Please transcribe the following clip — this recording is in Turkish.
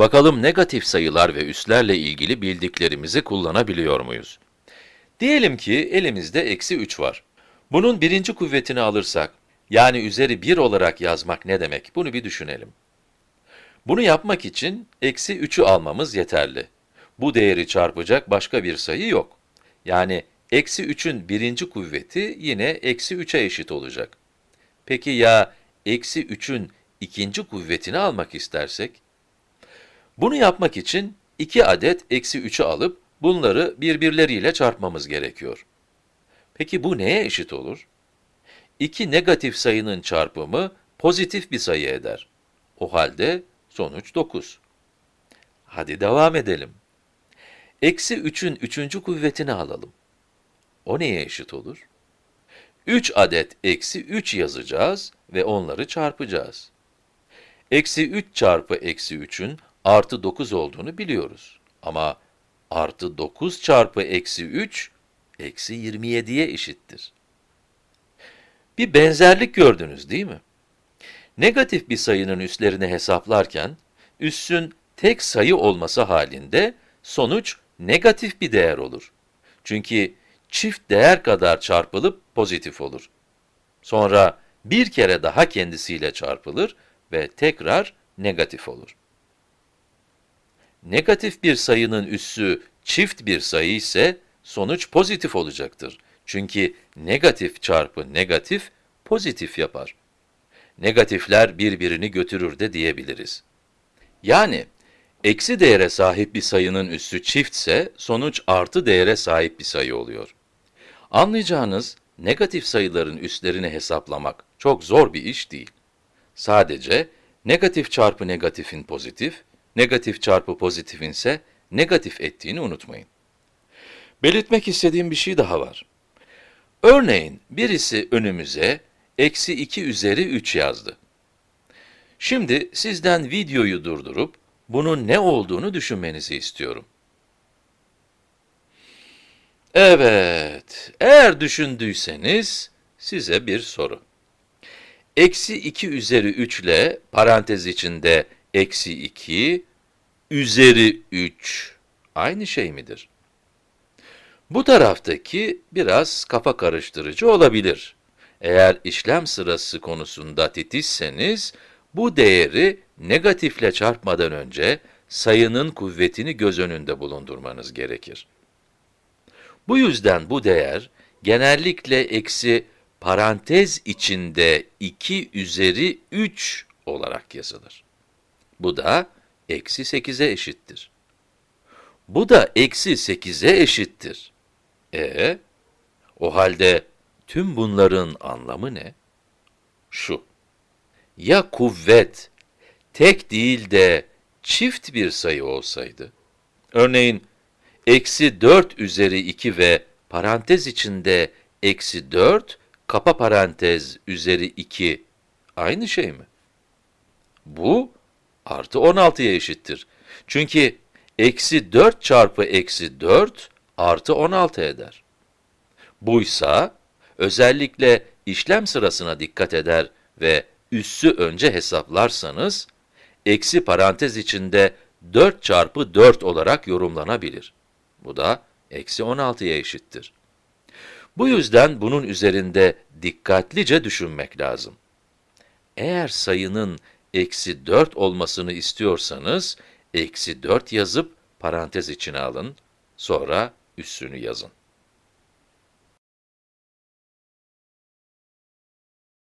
Bakalım negatif sayılar ve üslerle ilgili bildiklerimizi kullanabiliyor muyuz? Diyelim ki elimizde eksi 3 var. Bunun birinci kuvvetini alırsak, yani üzeri 1 olarak yazmak ne demek? Bunu bir düşünelim. Bunu yapmak için eksi 3'ü almamız yeterli. Bu değeri çarpacak başka bir sayı yok. Yani eksi 3'ün birinci kuvveti yine eksi 3'e eşit olacak. Peki ya eksi 3'ün ikinci kuvvetini almak istersek? Bunu yapmak için 2 adet eksi 3'ü alıp bunları birbirleriyle çarpmamız gerekiyor. Peki bu neye eşit olur? İki negatif sayının çarpımı pozitif bir sayı eder. O halde sonuç 9. Hadi devam edelim. Eksi 3'ün üçüncü kuvvetini alalım. O neye eşit olur? 3 adet eksi 3 yazacağız ve onları çarpacağız. Eksi 3 çarpı eksi 3'ün artı 9 olduğunu biliyoruz. Ama artı 9 çarpı eksi 3, eksi 27'ye eşittir. Bir benzerlik gördünüz değil mi? Negatif bir sayının üslerini hesaplarken, üssün tek sayı olması halinde sonuç negatif bir değer olur. Çünkü çift değer kadar çarpılıp pozitif olur. Sonra bir kere daha kendisiyle çarpılır ve tekrar negatif olur. Negatif bir sayının üssü çift bir sayı ise sonuç pozitif olacaktır. Çünkü negatif çarpı negatif pozitif yapar. Negatifler birbirini götürür de diyebiliriz. Yani eksi değere sahip bir sayının üssü çiftse sonuç artı değere sahip bir sayı oluyor. Anlayacağınız negatif sayıların üslerini hesaplamak çok zor bir iş değil. Sadece negatif çarpı negatifin pozitif, negatif çarpı pozitifin ise negatif ettiğini unutmayın. Belirtmek istediğim bir şey daha var. Örneğin birisi önümüze eksi 2 üzeri 3 yazdı. Şimdi sizden videoyu durdurup bunun ne olduğunu düşünmenizi istiyorum. Evet, eğer düşündüyseniz size bir soru. Eksi 2 üzeri 3 ile parantez içinde eksi 2 üzeri 3 aynı şey midir? Bu taraftaki biraz kafa karıştırıcı olabilir. Eğer işlem sırası konusunda titizseniz, bu değeri negatifle çarpmadan önce sayının kuvvetini göz önünde bulundurmanız gerekir. Bu yüzden bu değer genellikle eksi parantez içinde 2 üzeri 3 olarak yazılır. Bu da eksi 8'e eşittir. Bu da eksi 8'e eşittir. E, o halde tüm bunların anlamı ne? Şu, ya kuvvet tek değil de çift bir sayı olsaydı, örneğin eksi 4 üzeri 2 ve parantez içinde eksi 4, kapa parantez üzeri 2 aynı şey mi? Bu artı 16'ya eşittir. Çünkü eksi 4 çarpı eksi 4 artı 16 eder. Buysa, özellikle işlem sırasına dikkat eder ve üssü önce hesaplarsanız, eksi parantez içinde 4 çarpı 4 olarak yorumlanabilir. Bu da eksi 16'ya eşittir. Bu yüzden bunun üzerinde dikkatlice düşünmek lazım. Eğer sayının eksi 4 olmasını istiyorsanız, eksi 4 yazıp parantez içine alın, sonra üssünü yazın.